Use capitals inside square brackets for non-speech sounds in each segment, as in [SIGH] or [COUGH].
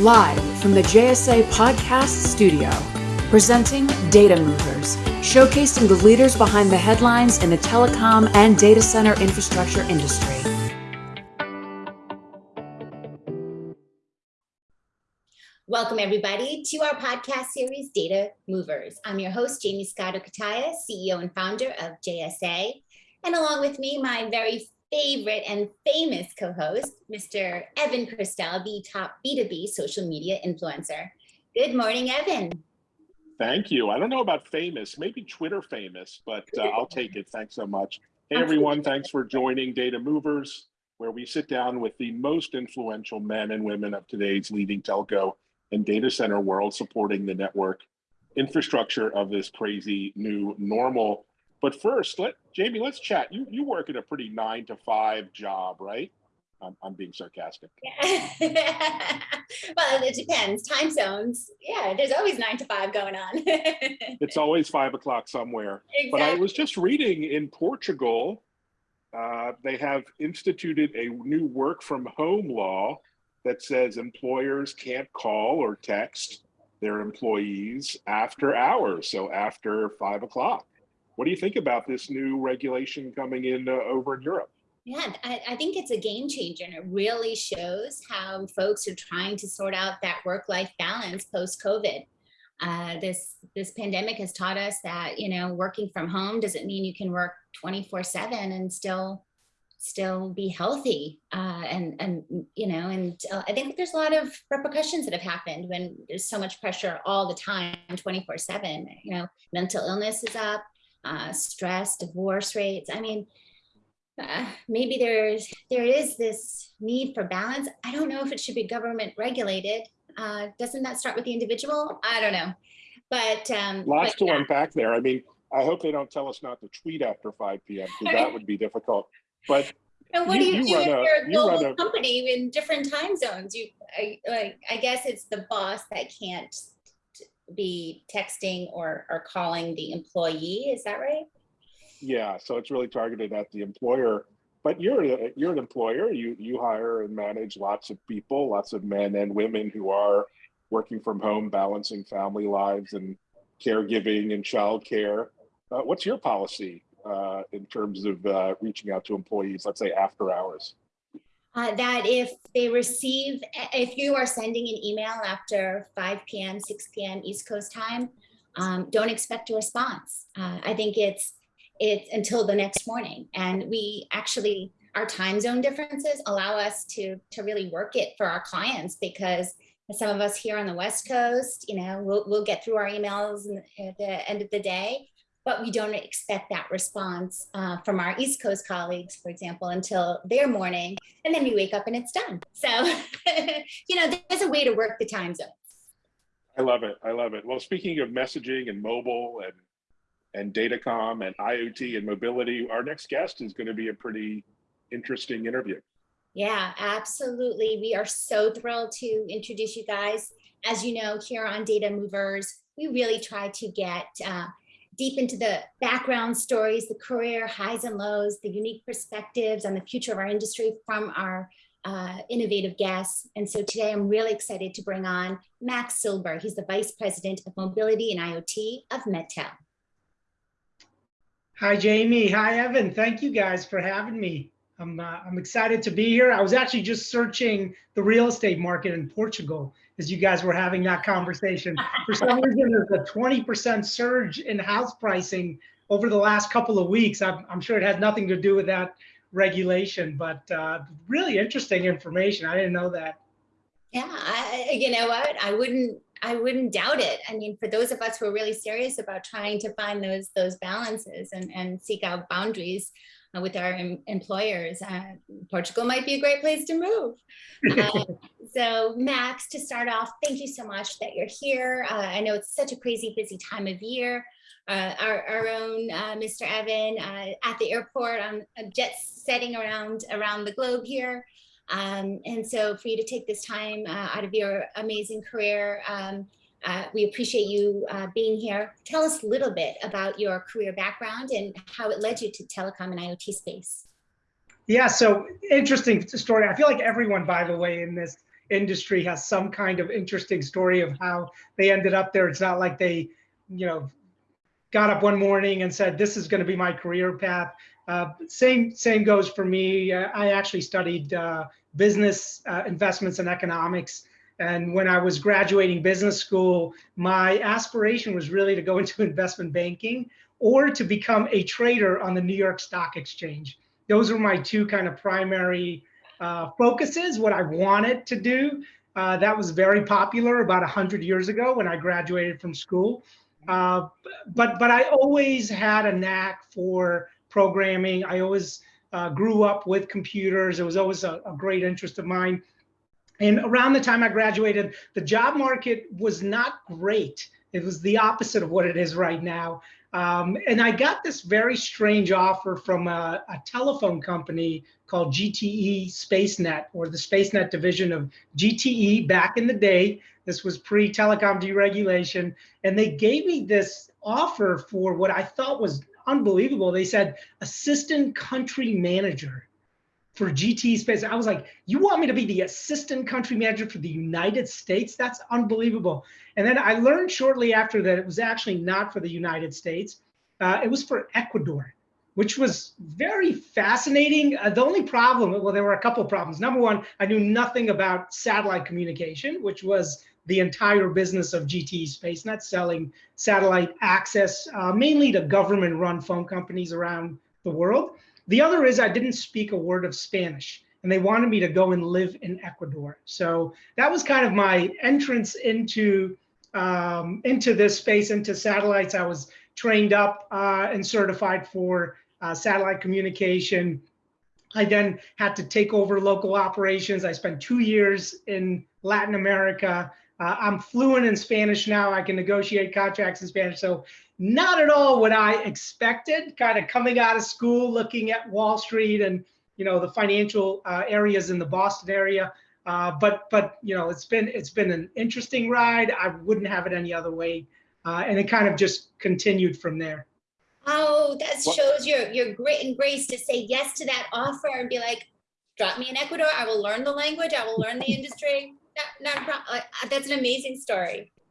live from the JSA Podcast Studio, presenting Data Movers, showcasing the leaders behind the headlines in the telecom and data center infrastructure industry. Welcome, everybody, to our podcast series, Data Movers. I'm your host, Jamie Scotto Cutaia, CEO and founder of JSA. And along with me, my very favorite and famous co-host, Mr. Evan Kirstel, the top B2B social media influencer. Good morning, Evan. Thank you. I don't know about famous, maybe Twitter famous, but uh, I'll take it. Thanks so much. Hey, everyone. Thanks for joining Data Movers, where we sit down with the most influential men and women of today's leading telco and data center world supporting the network infrastructure of this crazy new normal but first, let Jamie, let's chat. You you work in a pretty nine to five job, right? I'm, I'm being sarcastic. Yeah. [LAUGHS] well, it depends. Time zones. Yeah, there's always nine to five going on. [LAUGHS] it's always five o'clock somewhere. Exactly. But I was just reading in Portugal, uh, they have instituted a new work from home law that says employers can't call or text their employees after hours, so after five o'clock. What do you think about this new regulation coming in uh, over in Europe? Yeah, I, I, think it's a game changer and it really shows how folks are trying to sort out that work-life balance post-COVID. Uh, this this pandemic has taught us that you know working from home doesn't mean you can work 24 7 and still still be healthy uh, and and you know and uh, I think there's a lot of repercussions that have happened when there's so much pressure all the time 24 7 you know mental illness is up uh, stress, divorce rates. I mean, uh, maybe there's there is this need for balance. I don't know if it should be government regulated. Uh, doesn't that start with the individual? I don't know, but um, lots but, to yeah. unpack there. I mean, I hope they don't tell us not to tweet after 5 p.m. because that would be difficult. But [LAUGHS] and what you, do you, you do if a, you're a global a, company in different time zones? You, I, like, I guess it's the boss that can't be texting or, or calling the employee. Is that right? Yeah, so it's really targeted at the employer. But you're you're an employer. You you hire and manage lots of people, lots of men and women who are working from home, balancing family lives and caregiving and childcare. Uh, what's your policy uh, in terms of uh, reaching out to employees, let's say after hours? Uh, that if they receive, if you are sending an email after 5 p.m., 6 p.m. East Coast time, um, don't expect a response. Uh, I think it's it's until the next morning. And we actually, our time zone differences allow us to, to really work it for our clients because some of us here on the West Coast, you know, we'll, we'll get through our emails at the end of the day but we don't expect that response uh, from our East Coast colleagues, for example, until their morning, and then we wake up and it's done. So, [LAUGHS] you know, there's a way to work the time zones. I love it. I love it. Well, speaking of messaging and mobile and and datacom and IoT and mobility, our next guest is going to be a pretty interesting interview. Yeah, absolutely. We are so thrilled to introduce you guys. As you know, here on Data Movers, we really try to get uh, deep into the background stories, the career highs and lows, the unique perspectives on the future of our industry from our uh, innovative guests. And so today I'm really excited to bring on Max Silber. He's the Vice President of Mobility and IoT of MetTel. Hi, Jamie. Hi, Evan. Thank you guys for having me. I'm, uh, I'm excited to be here. I was actually just searching the real estate market in Portugal as you guys were having that conversation. For some [LAUGHS] reason, there's a 20% surge in house pricing over the last couple of weeks. I'm, I'm sure it has nothing to do with that regulation, but uh, really interesting information. I didn't know that. Yeah, I, you know what? I wouldn't I wouldn't doubt it. I mean, for those of us who are really serious about trying to find those those balances and, and seek out boundaries, uh, with our em employers. Uh, Portugal might be a great place to move. [LAUGHS] Uh, so Max, to start off, thank you so much that you're here. Uh, I know it's such a crazy busy time of year. Uh, our, our own uh, Mr. Evan at the airport on jets setting around around the globe here. Um, and so for you to take this time out of your amazing career um, uh, we appreciate you uh, being here. Tell us a little bit about your career background and how it led you to telecom and IoT space. Yeah, so interesting story. I feel like everyone, by the way, in this industry has some kind of interesting story of how they ended up there. It's not like they, you know, got up one morning and said, this is going to be my career path. Uh, same, same goes for me. Uh, I actually studied uh, business uh, investments and economics. And when I was graduating business school, my aspiration was really to go [LAUGHS] into investment banking or to become a trader on the New York Stock Exchange. Those were my two kind of primary uh, focuses, what I wanted to do. Uh, that was very popular about 100 years ago when I graduated from school. Uh, but but I always had a knack for programming. I always uh, grew up with computers. It was always a, a, great interest of mine. And around the time I graduated, the job market was not great. It was the opposite of what it is right now. Um, and I got this very strange offer from a, a, telephone company called GTE SpaceNet, or the SpaceNet division of GTE back in the day. This was pre telecom deregulation. And they gave me this offer for what I thought was unbelievable. They said assistant country manager for GTE Space. I was like, you want me to be the assistant country manager for the United States? That's unbelievable. And then I learned shortly after that it was actually not for the United States. Uh, it was for Ecuador, which was very fascinating. Uh, the only problem, well, there were a couple problems. Number one, I knew nothing about satellite communication, which was the entire business of GTE SpaceNet, selling satellite access, uh, mainly to government-run phone companies around the world. The other is I didn't speak a word of Spanish and they wanted me to go and live in Ecuador. So that was kind of my entrance into um, into this space, into satellites. I was trained up uh, and certified for uh, satellite communication. I then had to take over local operations. I spent two years in Latin America. Uh, I'm fluent in Spanish now. I can negotiate contracts in Spanish. So not at all what I expected, kind of coming out of school, looking at Wall Street and you know the financial uh, areas in the Boston area. Uh, but but you know it's been it's been an interesting ride. I wouldn't have it any other way, uh, and it kind of just continued from there. Oh, that shows your your grit and grace to say yes to that offer and be like, drop me in Ecuador. I will learn the language. I will learn the industry. That's an amazing story. [LAUGHS]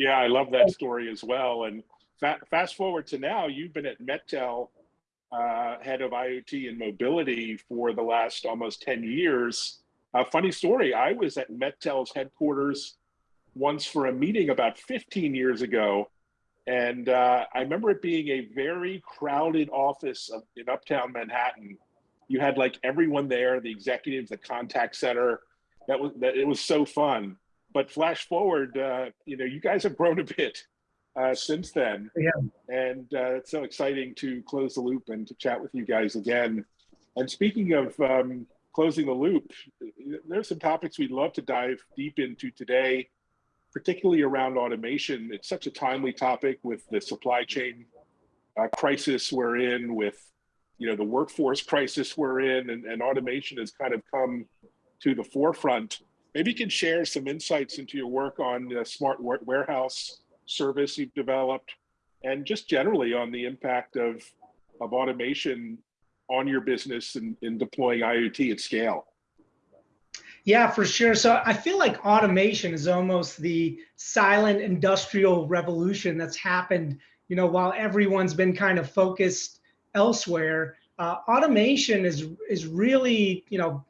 Yeah, I love that story as well. And fa fast forward to now, you've been at MetTel, uh, head of IoT and mobility for the last almost 10 years. A funny story, I was at MetTel's headquarters once for a meeting about 15 years ago. And uh, I remember it being a very crowded office of, in uptown Manhattan. You had like everyone there, the executives, the contact center. That was that it was so fun but flash forward, uh, you know, you guys have grown a bit uh, since then. Yeah. And uh, it's so exciting to close the loop and to chat with you guys again. And speaking of um, closing the loop, there's some topics we'd love to dive deep into today, particularly around automation. It's such a timely topic with the supply chain uh, crisis we're in, with you know the workforce crisis we're in, and, and automation has kind of come to the forefront Maybe you can share some insights into your work on the smart warehouse service you've developed and just generally on the impact of, of automation on your business and in deploying IoT at scale. Yeah, for sure. So I feel like automation is almost the silent industrial revolution that's happened, you know, while everyone's been kind of focused elsewhere. Uh, automation is is really, you know,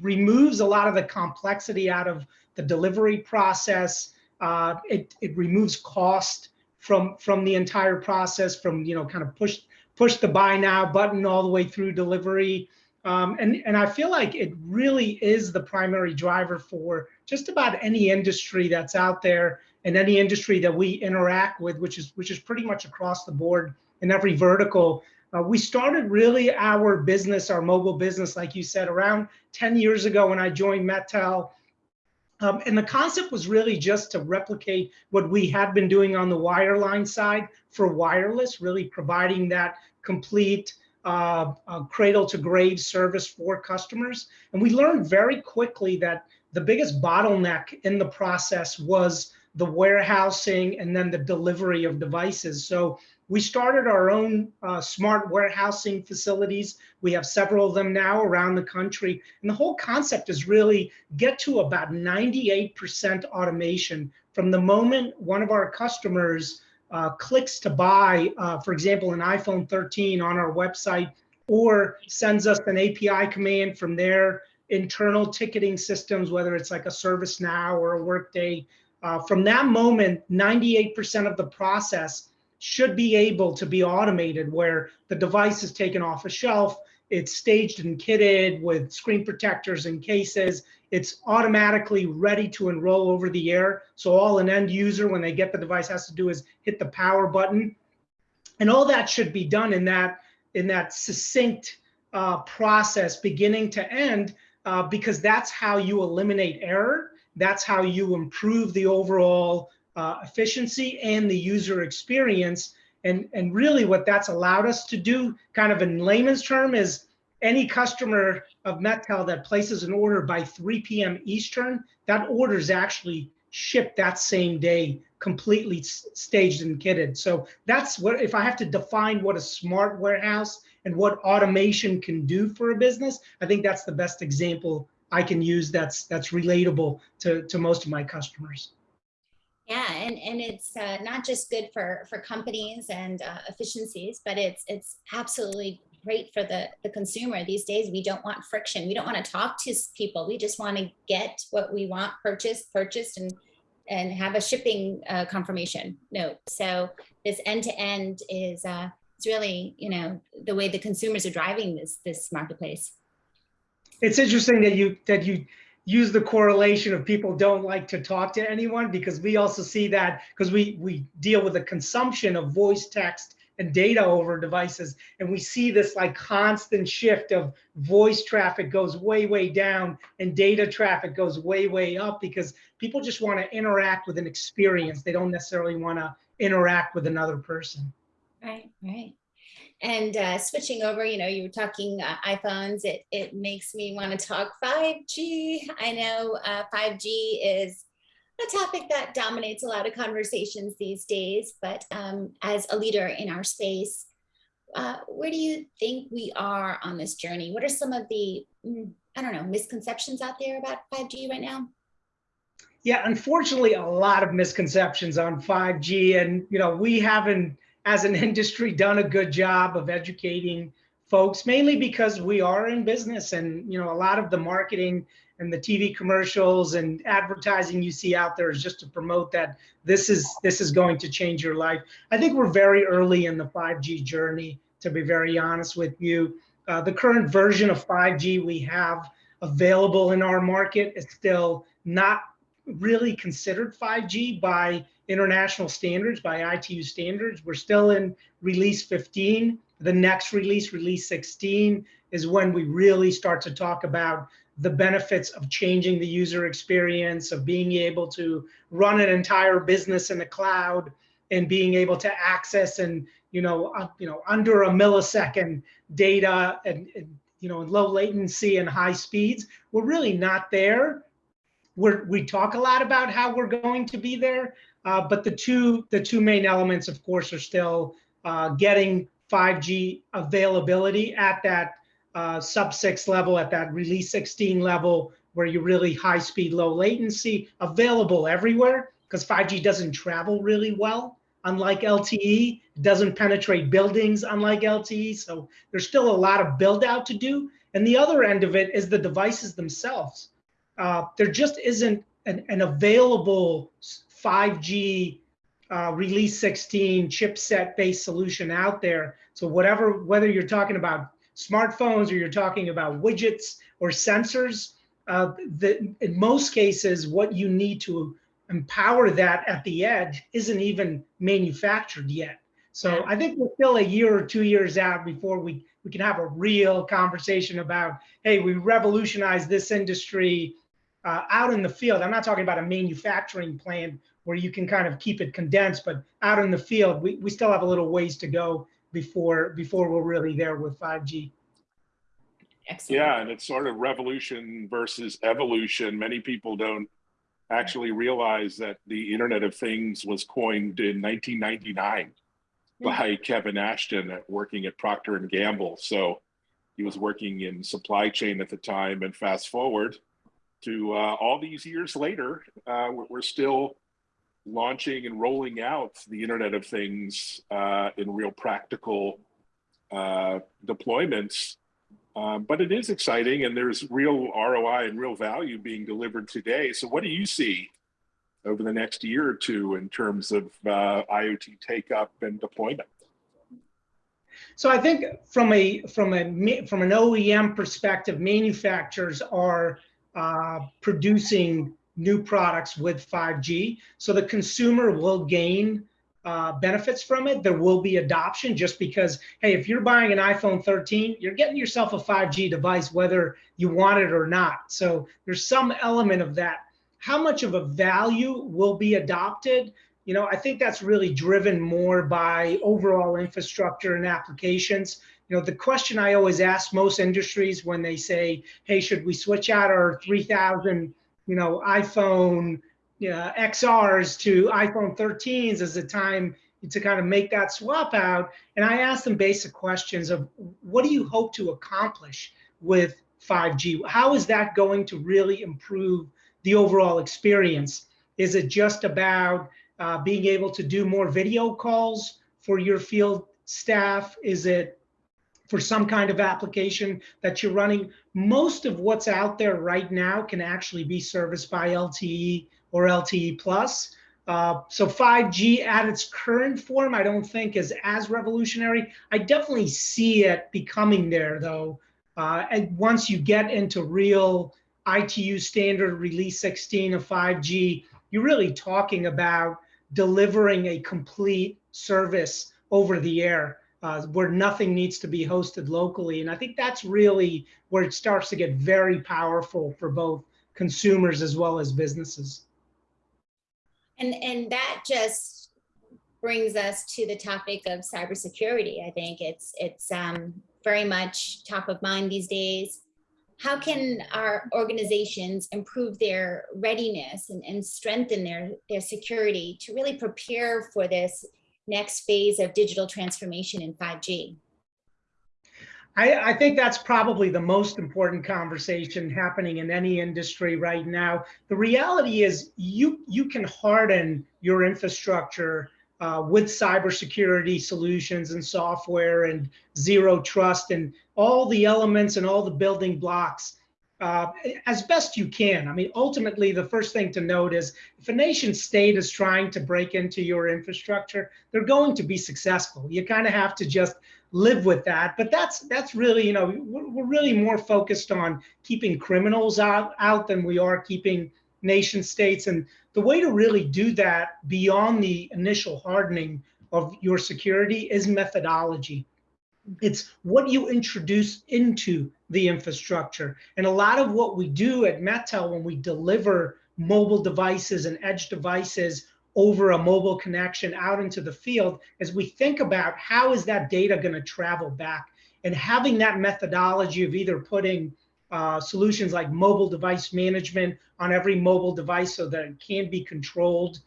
removes a lot of the complexity out of the delivery process. Uh, it, it removes cost from from the entire process from you know kind of push push the buy now button all the way through delivery um, and and I feel like it really is the primary driver for just about any industry that's out there and any industry that we interact with which is which is pretty much across the board in every vertical uh, we started really our business, our mobile business, like you said, around 10 years ago when I joined MetTel. Um, and the concept was really just to replicate what we had been doing on the wireline side for wireless, really providing that complete uh, uh, cradle to grave service for customers. And we learned very quickly that the biggest bottleneck in the process was the warehousing, and then the delivery of devices. So we started our own uh, smart warehousing facilities. We have several of them now around the country. And the whole concept is really get to about 98% automation from the moment one of our customers uh, clicks to buy, uh, for example, an iPhone 13 on our website, or sends us an API command from their internal ticketing systems, whether it's like a ServiceNow or a Workday. Uh, from that moment, 98% of the process should be able to be automated where the device is taken off a shelf, it's staged and kitted with screen protectors and cases. It's automatically ready to enroll over the air. So all an end user, when they get the device, has to do is hit the power button. And all that should be done in that, in that succinct uh, process, beginning to end, uh, because that's how you eliminate error. That's how you improve the overall uh, efficiency and the user experience. And, and really what that's allowed us to do, kind of in layman's term, is any customer of MetTel that places an order by 3 p.m. Eastern, that order is actually shipped that same day, completely staged and kitted. So that's what, if I have to define what a smart warehouse and what automation can do for a business, I think that's the best example I can use that's that's relatable to, to most of my customers. Yeah, and, and it's uh, not just good for, for companies and uh, efficiencies, but it's it's absolutely great for the, the consumer. These days, we don't want friction. We don't want to talk to people. We just want to get what we want purchased, purchased, and and have a shipping uh, confirmation note. So this end to end is uh, it's really you know the way the consumers are driving this this marketplace. It's interesting that you that you use the correlation of people don't like to talk to anyone because we also see that because we we deal with the consumption of voice text and data over devices and we see this like constant shift of voice traffic goes way way down and data traffic goes way way up because people just want to interact with an experience. They don't necessarily want to interact with another person. Right. Right and uh, switching over, you know, you were talking uh, iPhones, it, it makes me want to talk 5G. I know uh, 5G is a topic that dominates a lot of conversations these days, but um, as a leader in our space, uh, where do you think we are on this journey? What are some of the, mm, I don't know, misconceptions out there about 5G right now? Yeah, unfortunately, a lot of misconceptions on 5G. And, you know, we haven't as an [LAUGHS] industry done a good job of educating folks mainly because we are in business and you know a lot of the marketing and the TV commercials and advertising you see out there is just to promote that this is this is going to change your life. I think we're very early in the 5G journey to be very honest with you. Uh, the current version of 5G we have available in our market is still not really considered 5G by international standards, by ITU standards. We're still in release 15. The next release, release 16, is when we really start to talk about the benefits of changing the user experience, of being able to run an entire business in the cloud and being able to access and you know uh, you know under a millisecond data and, and you know low latency and high speeds. We're really not there we're, we talk a lot about how we're going to be there, uh, but the two the two main elements, of course, are still uh, getting 5G availability at that uh, sub six level, at that release 16 level, where you really high speed, low latency, available everywhere, because 5G doesn't travel really well, unlike LTE, it doesn't penetrate buildings, unlike LTE. So there's still a lot of build out to do. And the other end of it is the devices themselves uh, there just isn't an, an available 5G uh, release 16 chipset based solution out there. So whatever, whether you're talking about smartphones or you're talking about widgets or sensors, uh, the, in most cases, what you need to empower that at the edge isn't even manufactured yet. So I think we're still a year or two years out before we, we can have a real conversation about, hey, we revolutionized this industry uh, out in the field, I'm not talking about a manufacturing plant where you can kind of keep it condensed, but out in the field, we, we still have a little ways to go before before we're really there with 5G. Excellent. Yeah, and it's sort of revolution versus evolution. Many people don't actually realize that the Internet of Things was coined in 1999 by Kevin Ashton at working at Procter and Gamble. So he was working in supply chain at the time and fast forward to uh, all these years later, uh, we're still launching and rolling out the Internet of Things uh, in real practical uh, deployments. Um, but it is exciting and there's real ROI and real value being delivered today. So what do you see over the next year or two in terms of uh, IoT take up and deployment? So I think from a from a from an OEM perspective, manufacturers are uh, producing new products with 5G. So the consumer will gain uh, benefits from it. There will be adoption just because, hey, if you're buying an iPhone 13, you're getting yourself a 5G device, whether you want it or not. So there's some element of that. How much of a value will be adopted? You know, I think that's really driven more by overall infrastructure and applications. You know, the question I always ask most industries when they say, hey, should we switch out our 3000, you know, iPhone uh, XRs to iPhone 13s as a time to kind of make that swap out. And I ask them basic questions of what do you hope to accomplish with 5G? How is that going to really improve the overall experience? Is it just about uh, being able to do more video calls for your field staff? Is it for some kind of application that you're running? Most of what's out there right now can actually be serviced by LTE or LTE plus. Uh, so 5G at its current form, I don't think is as revolutionary. I definitely see it becoming there though. Uh, and once you get into real ITU standard release 16 of 5G, you're really talking about delivering a complete service over the air uh, where nothing needs to be hosted locally. And I think that's really where it starts to get very powerful for both consumers as well as businesses. And, and that just brings us to the topic of cybersecurity. I think it's, it's um, very much top of mind these days how can our organizations improve their readiness and, and strengthen their, their security to really prepare for this next phase of digital transformation in 5G? I, I, think that's probably the most important conversation happening in any industry right now. The reality is you you can harden your infrastructure uh, with cybersecurity solutions and software and zero trust and all the elements and all the building blocks uh, as best you can. I mean, ultimately, the first thing to note is if a nation state is trying to break into your infrastructure, they're going to be successful. You kind of have to just live with that. But that's that's really, you know, we're, we're really more focused on keeping criminals out out than we are keeping nation states. And the way to really do that beyond the initial hardening of your security is methodology. It's what you introduce into the infrastructure. And a lot of what we do at MetTel when we deliver mobile devices and edge devices over a mobile connection out into the field is we think about how is that data going to travel back and having that methodology of either putting uh, solutions like mobile device management on every mobile device so that it can be controlled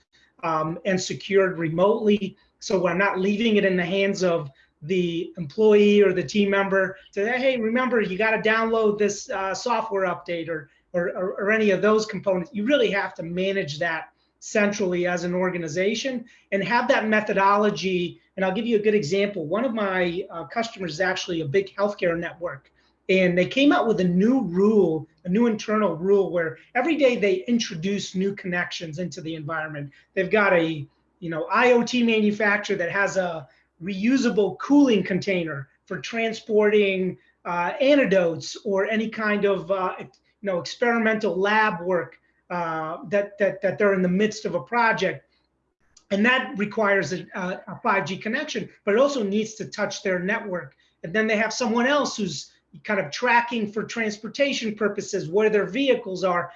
um, and secured remotely. So we're not leaving it in the hands of the employee or the team member to say, hey, remember, you got to download this uh, software update or, or, or, or any of those components. You really have to manage that centrally as an organization and have that methodology. And I'll give you a good example. One of my uh, customers is actually a big healthcare network and they came out with a new rule, a new internal rule where every day they introduce new connections into the environment. They've got a you know IoT manufacturer that has a reusable cooling container for transporting uh, antidotes or any kind of uh, you know experimental lab work uh, that, that that they're in the midst of a project. And that requires a, a 5G connection, but it also needs to touch their network. And then they have someone else who's kind of tracking for transportation purposes where their vehicles are.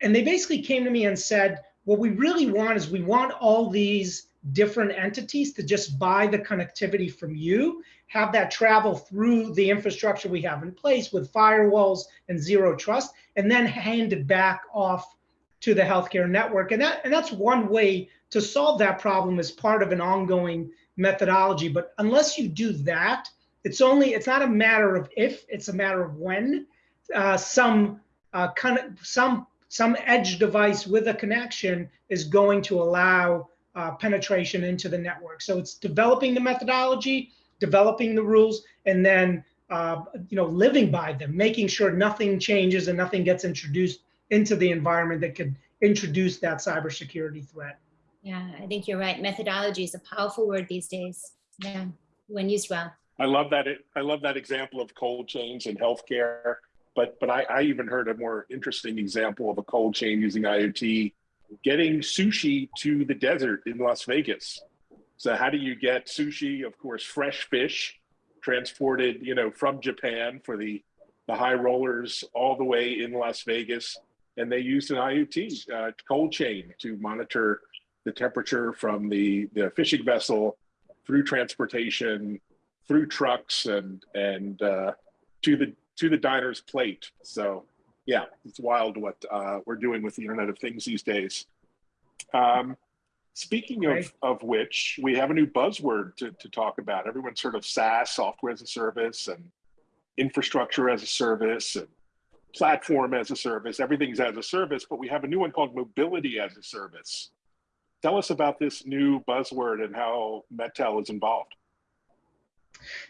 And they basically came to me and said, what we really want is we want all these different entities to just buy the connectivity from you, have that travel through the infrastructure we have in place with firewalls and zero trust, and then hand it back off to the healthcare network. And that and that's one way to solve that problem as part of an ongoing methodology. But unless you do that, it's only it's not a matter of if, it's a matter of when uh, some uh, kind of some some edge device with a connection is going to allow uh, penetration into the network. So it's developing the methodology, developing the rules, and then uh, you know living by them, making sure nothing changes and nothing gets introduced into the environment that could introduce that cybersecurity threat. Yeah, I think you're right. Methodology is a powerful word these days. Yeah, when used well. I love that. I love that example of cold chains in healthcare. But but I, I even heard a more interesting example of a cold chain using IoT, getting sushi to the desert in Las Vegas. So how do you get sushi? Of course, fresh fish transported, you know, from Japan for the the high rollers all the way in Las Vegas, and they used an IoT uh, cold chain to monitor the temperature from the the fishing vessel through transportation, through trucks, and and uh, to the to the diner's plate. So yeah, it's wild what uh, we're doing with the Internet of Things these days. Um, speaking of, right. of which, we have a new buzzword to, to talk about. Everyone's sort of SaaS, software as a service, and infrastructure as a service, and platform as a service. Everything's as a service, but we have a new one called mobility as a service. Tell us about this new buzzword and how MetTel is involved.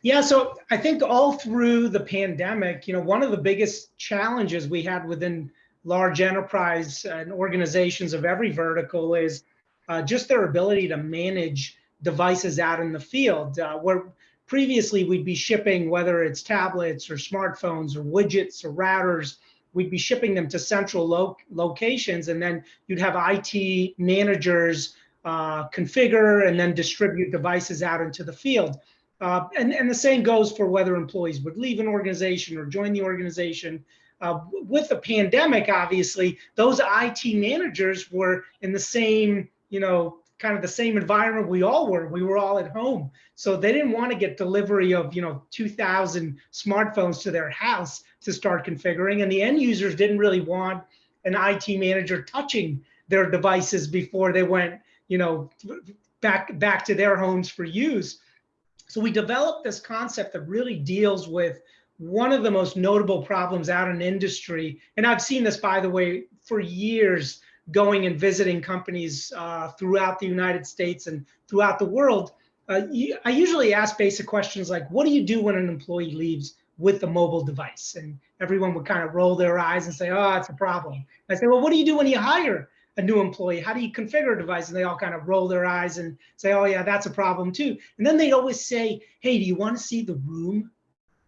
Yeah, so I think all through the pandemic, you know, one of the biggest challenges we had within large enterprise and organizations of every vertical is uh, just their ability to manage devices out in the field. Uh, where previously we'd be shipping, whether it's tablets or smartphones or widgets or routers, we'd be shipping them to central lo locations, and then you'd have IT managers uh, configure and then distribute devices out into the field. Uh, and, and the same goes for whether employees would leave an organization or join the organization. Uh, with the pandemic, obviously, those IT managers were in the same, you know, kind of the same environment we all were. We were all at home. So they didn't want to get delivery of, you know, 2000 smartphones to their house to start configuring. And the end users didn't really want an IT manager touching their devices before they went, you know, back back to their homes for use. So we developed this concept that really deals with one of the most notable problems out in industry. And I've seen this, by the way, for years, going and visiting companies uh, throughout the United States and throughout the world. Uh, I usually ask basic questions like, what do you do when an employee leaves with a mobile device? And everyone would kind of roll their eyes and say, oh, it's a problem. I say, well, what do you do when you hire a new employee? How do you configure a device? And they all kind of roll their eyes and say, oh, yeah, that's a problem too. And then they'd always say, hey, do you want to see the room?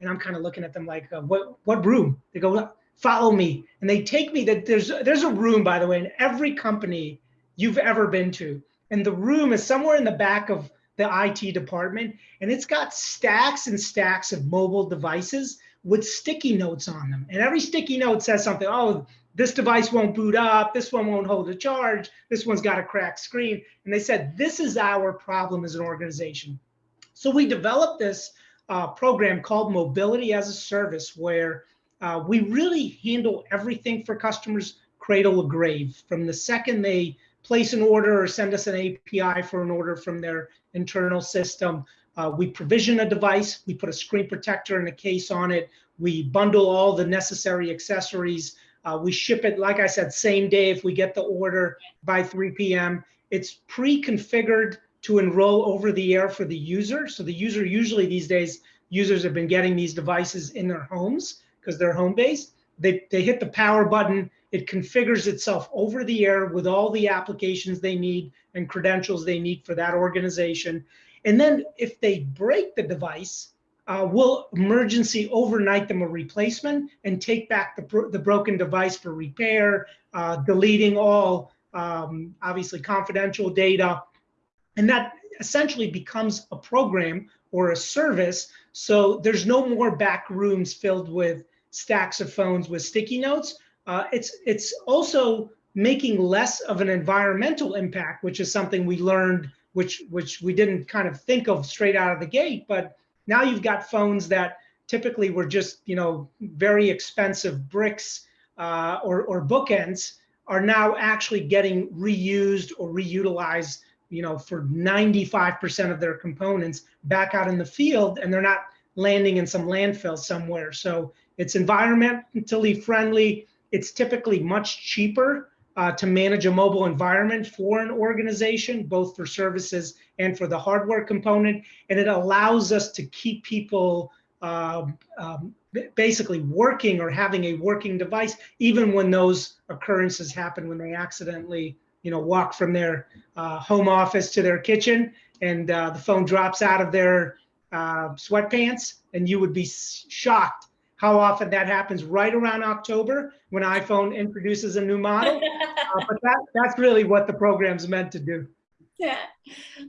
And I'm kind of looking at them like, uh, what, what room? They go, follow me. And they take me that there's, there's a room, by the way, in every company you've ever been to. And the room is somewhere in the back of the IT department. And it's got stacks and stacks of mobile devices with sticky notes on them. And every sticky note says something, oh, this device won't boot up, this one won't hold a charge, this one's got a cracked screen. And they said, this is our problem as an organization. So we developed this uh, program called Mobility as a Service, where uh, we really handle everything for customers cradle to grave. From the second they place an order or send us an API for an order from their internal system, uh, we provision a device, we put a screen protector and a case on it, we bundle all the necessary accessories uh, we ship it, like I said, same day if we get the order by 3 p.m. It's pre-configured to enroll over the air for the user. So the user usually these days, users have been getting these devices in their homes because they're home-based. They, they hit the power button, it configures itself over the air with all the applications they need and credentials they need for that organization. And then if they break the device, uh, will emergency overnight them a replacement and take back the, the broken device for repair, uh, deleting all um, obviously confidential data. And that essentially becomes a program or a service. So there's no more back rooms filled with stacks of phones with sticky notes. Uh, it's, it's also making less of an environmental impact, which is something we learned, which, which we didn't kind of think of straight out of the gate, but now you've got phones that typically were just, you know, very expensive bricks uh, or, or bookends are now actually getting reused or reutilized, you know, for 95% of their components back out in the field, and they're not landing in some landfill somewhere. So it's environmentally friendly. It's typically much cheaper uh, to manage a mobile environment for an organization, both for services and for the hardware component. And it allows us to keep people um, um, basically working or having a working device, even when those occurrences happen when they accidentally, you know, walk from their uh, home office to their kitchen and uh, the phone drops out of their uh, sweatpants, and you would be shocked how often that happens right around October when iPhone introduces a new model. [LAUGHS] uh, but that, that's really what the program's meant to do. Yeah,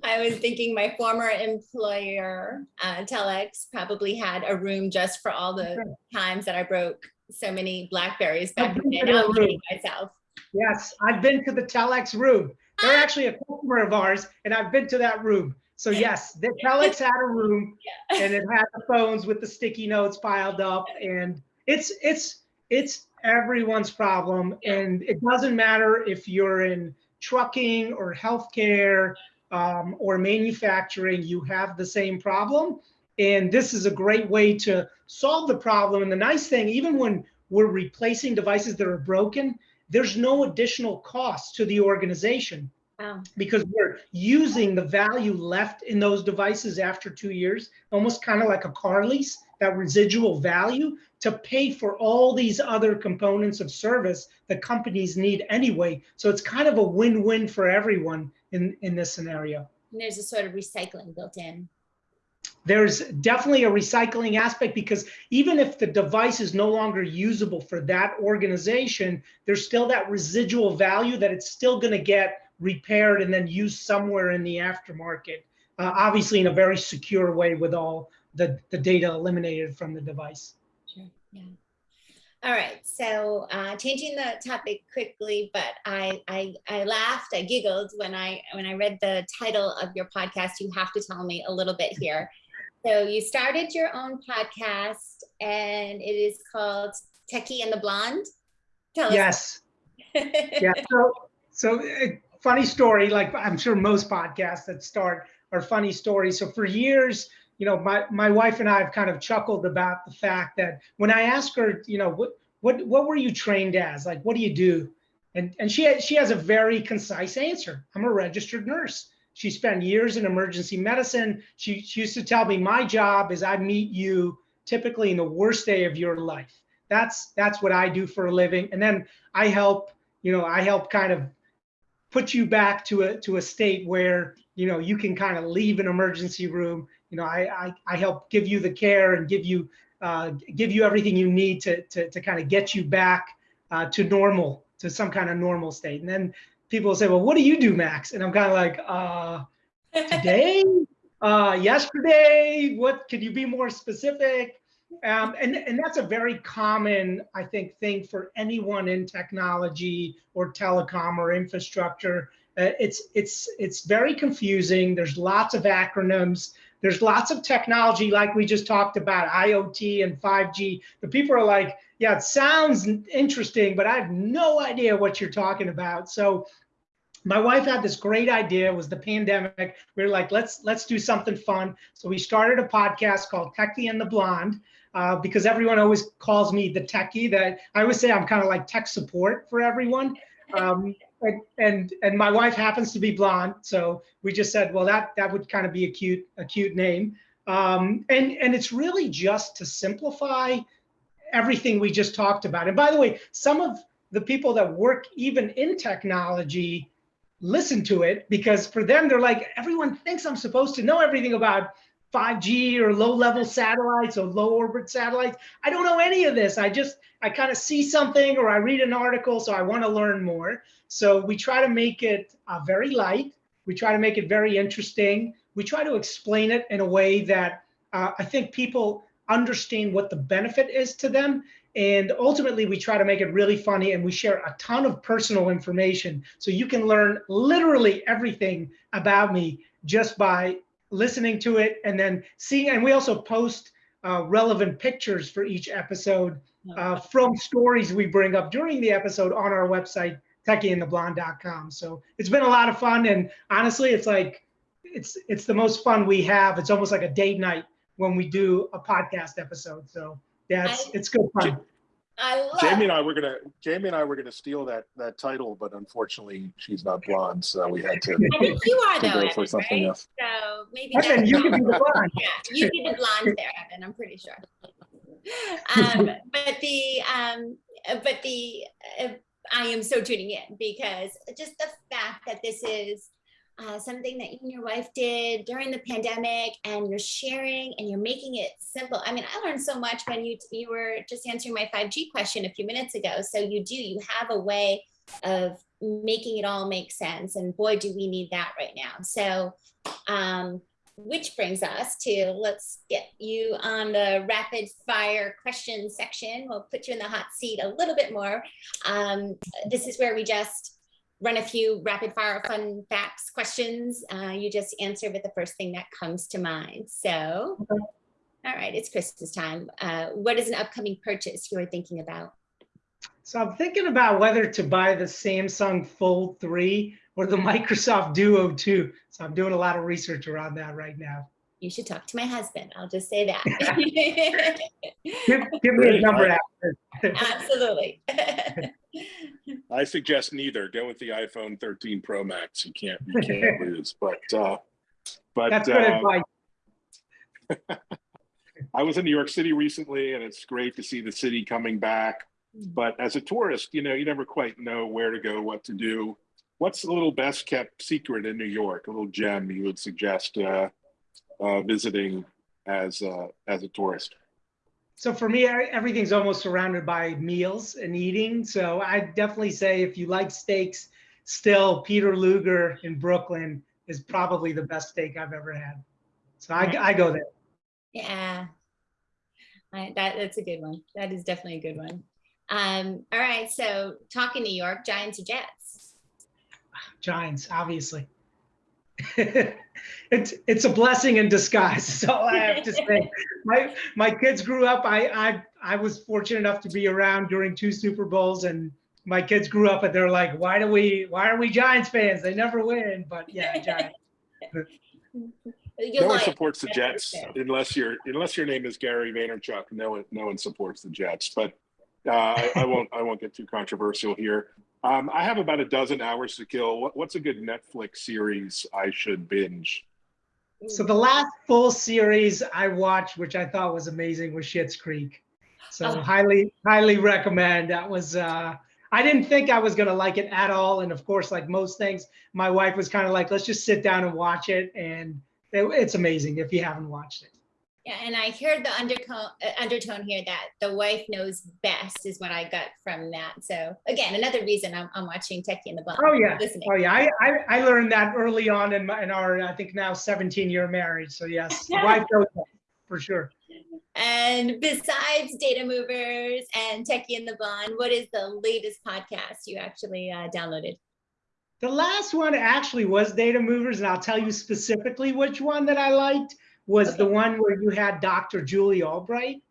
I was thinking my former employer, uh, Telex, probably had a room just for all the times that I broke so many Blackberries back then. I'm myself. Yes, I've been to the Telex room. They're actually a customer of ours, and I've been to that room. So yes, the Telex had a room yeah. and it had the phones with the sticky notes piled up and it's it's it's everyone's problem and it doesn't matter if you're in trucking or healthcare um, or manufacturing, you have the same problem. And this is a great way to solve the problem. And the nice thing, even when we're replacing devices that are broken, there's no additional cost to the organization Wow. Because we're using the value left in those devices after two years, almost kind of like a car lease, that residual value to pay for all these other components of service that companies need anyway. So it's kind of a win-win for everyone in, in this scenario. And there's a sort of recycling built in. There's definitely a recycling aspect because even if the device is no longer usable for that organization, there's still that residual value that it's still going to get repaired and then used somewhere in the aftermarket, uh, obviously in a very secure way with all the, the data eliminated from the device. Sure, yeah. All right, so uh, changing the topic quickly, but I, I I laughed, I giggled when I when I read the title of your podcast. You have to tell me a little bit here. So you started your own podcast, and it is called Techie and the Blonde. Tell yes. [LAUGHS] yeah. So so it, funny story, like I'm sure most podcasts that start are funny stories. So for years, you know, my, my wife and I have kind of chuckled about the fact that when I ask her, you know, what, what, what were you trained as? Like, what do you do? And, and she, has, she has a very concise answer. I'm a registered nurse. She spent years in emergency medicine. She, she used to tell me my job is I meet you typically in the worst day of your life. That's, that's what I do for a living. And then I help, you know, I help kind of put you back to a to a state where you know you can kind of leave an emergency room. You know, I I, I help give you the care and give you uh, give you everything you need to to to kind of get you back uh, to normal to some kind of normal state. And then people say, well, what do you do, Max? And I'm kind of like, uh, [LAUGHS] today, uh, yesterday. What could you be more specific? Um, and, and that's a very common, I think, thing for anyone in technology or telecom or infrastructure. Uh, it's, it's, it's very confusing. There's lots of acronyms. There's lots of technology, like we just talked about, IoT and 5G. The people are like, yeah, it sounds interesting, but I have no idea what you're talking about. So my wife had this great idea it was the pandemic we were like let's let's do something fun so we started a podcast called techie and the blonde uh, because everyone always calls me the techie. That I always say I'm kind of like tech support for everyone. Um, and, and and my wife happens to be blonde, so we just said, well, that that would kind of be a cute a cute name. Um, and and it's really just to simplify everything we just talked about. And by the way, some of the people that work even in technology listen to it because for them they're like everyone thinks I'm supposed to know everything about 5G or low level satellites or low orbit satellites. I don't know any of this. I just, I kind of see something or I read an article, so I want to learn more. So we try to make it uh, very light. We try to make it very interesting. We try to explain it in a way that uh, I think people understand what the benefit is to them. And ultimately, we try to make it really funny and we share a ton of personal information. So you can learn literally everything about me just by listening to it and then seeing, and we also post uh, relevant pictures for each episode uh, from stories we bring up during the episode on our website, techieandtheblonde.com. So it's been a lot of fun. And honestly, it's like, it's, it's the most fun we have. It's almost like a date night when we do a podcast episode. So yeah, it's, I- it's good fun. I love. Jamie and I were gonna, Jamie and I were gonna steal that, that title, but unfortunately she's not blonde, so we had to I think you are though, go Evan, for something right? else. So maybe Evan, that's you can be the [LAUGHS] blonde. Yeah, you be the blonde there, Evan, I'm pretty sure. Um, but the, um, uh, but the, uh, I am so tuning in because just the fact that this is uh, something that you and your wife did during the pandemic and you're sharing and you're making it simple. I mean, I learned so much when you, you were just answering my 5G question a few minutes ago. So you do, you have a way of making it all make sense. And boy, do we need that right now. So, um, which brings us to let's get you on the rapid fire question section. We'll put you in the hot seat a little bit more. Um, this is where we just run a few rapid fire fun facts questions. Uh, you just answer with the first thing that comes to mind. So, all right, it's Christmas time. Uh, what is an upcoming purchase you are thinking about? So I'm thinking about whether to buy the Samsung Fold 3 or the Microsoft Duo 2. So I'm doing a lot of research around that right now. You should talk to my husband. I'll just say that. [LAUGHS] [LAUGHS] Give, give me a number after. Absolutely. [LAUGHS] I suggest neither. Go with the iPhone 13 Pro Max. You can't, you can't [LAUGHS] lose. But, uh, but That's good uh, advice. [LAUGHS] I was in New York City recently, and it's great to see the city coming back. But as a tourist, you know, you never quite know where to go, what to do. What's the little best kept secret in New York? A little gem you would suggest uh, uh, visiting as uh, as a tourist? So for me, I- everything's almost surrounded by meals and eating. So I definitely say if you like steaks, still Peter Luger in Brooklyn is probably the best steak I've ever had. So I, I go there. Yeah. I, that, that's a good one. That is definitely a good one. Um, all right. So talking New York, Giants or Jets? Giants, obviously. [LAUGHS] it's it's a blessing in disguise. So I have to say. [LAUGHS] My my kids grew up. I I I was fortunate enough to be around during two Super Bowls, and my kids grew up and they're like, why do we why are we Giants fans? They never win. But yeah, Giants. [LAUGHS] You're no one like, supports the Jets unless you're unless your name is Gary Vaynerchuk. No one no one supports the Jets. But uh, I, I won't I won't get too controversial here. Um, I have about a dozen hours to kill. What, what's a good Netflix series I should binge? So the last full series I watched, which I thought was amazing, was Schitt's Creek. So Oh. highly, highly recommend. That was uh I didn't think I was gonna like it at all. And of course, like most things, my wife was kind of like, let's just sit down and watch it. And it, it's amazing if you haven't watched it. Yeah, and I heard the undertone, uh, undertone here that the wife knows best is what I got from that. So again, another reason I'm, I'm watching Techie and the Blonde. Oh yeah. Listening. Oh yeah. I, I, I learned that early on in my in our I think now 17 year marriage. So yes, the [LAUGHS] wife knows that for sure. And besides Data Movers and Techie and the Blonde, what is the latest podcast you actually uh, downloaded? The last one actually was Data Movers, and I'll tell you specifically which one that I liked was the one where you had Dr. Julie Albright.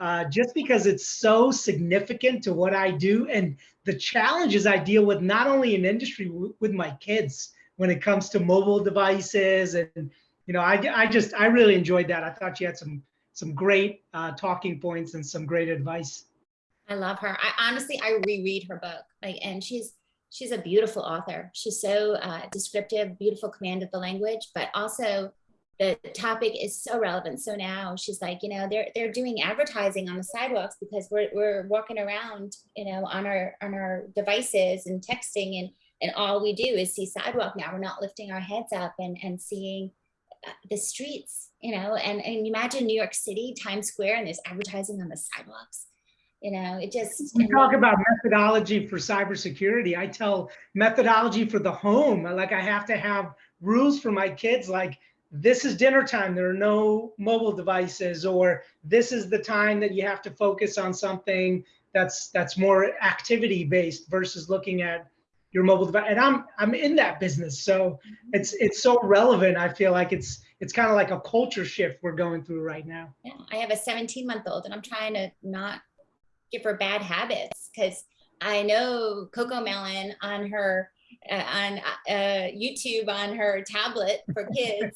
Uh, just because it's so significant to what I do and the challenges I deal with, not only in industry with my kids when it comes to mobile devices, and you know, I, I just I really enjoyed that. I thought you had some some great uh, talking points and some great advice. I love her. I honestly, I reread her book, like, and she's she's a beautiful author. She's so uh, descriptive, beautiful command of the language, but also the topic is so relevant. So now she's like, you know, they're they're doing advertising on the sidewalks because we're we're walking around, you know, on our on our devices and texting, and and all we do is see sidewalk now. We're not lifting our heads up and and seeing uh, the streets, you know, and and imagine New York City, Times Square, and there's advertising on the sidewalks. You know, it just We talk about methodology for cybersecurity. I tell methodology for the home. Like I have to have rules for my kids, like this is dinner time. There are no mobile devices, or this is the time that you have to focus on something that's that's more activity based versus looking at your mobile device. And I'm I'm in that business, so mm-hmm. it's it's so relevant. I feel like it's it's kind of like a culture shift we're going through right now. Yeah, I have a 17 month old and I'm trying to not give her bad habits because I know CoComelon on her on uh, YouTube on her tablet for [LAUGHS] kids.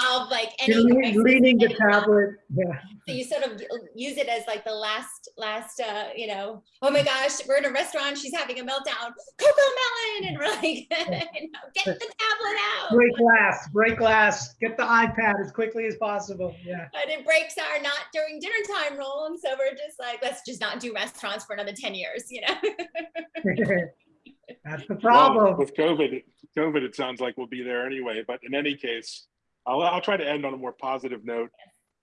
Solve like any leaning the tablet. Yeah. So you sort of use it as like the last, last, uh, you know, oh my gosh, we're in a restaurant, she's having a meltdown, Coco Melon, and we're like, [LAUGHS] you know, get the tablet out. Break glass, break glass, get the iPad as quickly as possible. Yeah. But it breaks our not during dinner time rule, and so we're just like, let's just not do restaurants for another ten years, you know. [LAUGHS] That's the Well, problem. With COVID, COVID, it sounds like we'll be there anyway, but in any case, I'll, I'll try to end on a more positive note.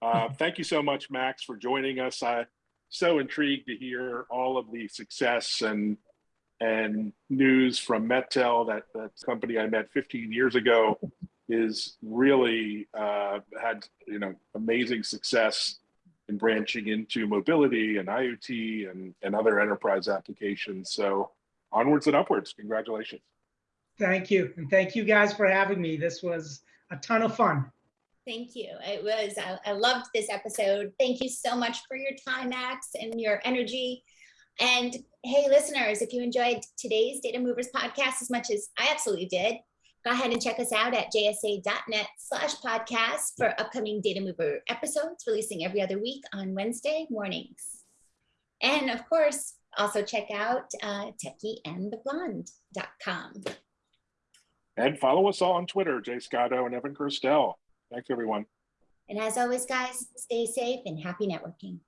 Uh, thank you so much, Max, for joining us. I'm so intrigued to hear all of the success and and news from MetTel, that that company I met 15 years ago, is really uh, had you know amazing success in branching into mobility and IoT and and other enterprise applications. So onwards and upwards. Congratulations. Thank you. And thank you guys for having me. This was a ton of fun. Thank you. It was, I, I loved this episode. Thank you so much for your time, Max, and your energy. And hey, listeners, if you enjoyed today's Data Movers podcast as much as I absolutely did, go ahead and check us out at jsa.net slash podcast for upcoming Data Mover episodes releasing every other week on Wednesday mornings. And of course, also check out uh, techieandtheblonde.com. And follow us all on Twitter, Jay Scotto and Evan Kirstel. Thanks, everyone. And as always, guys, stay safe and happy networking.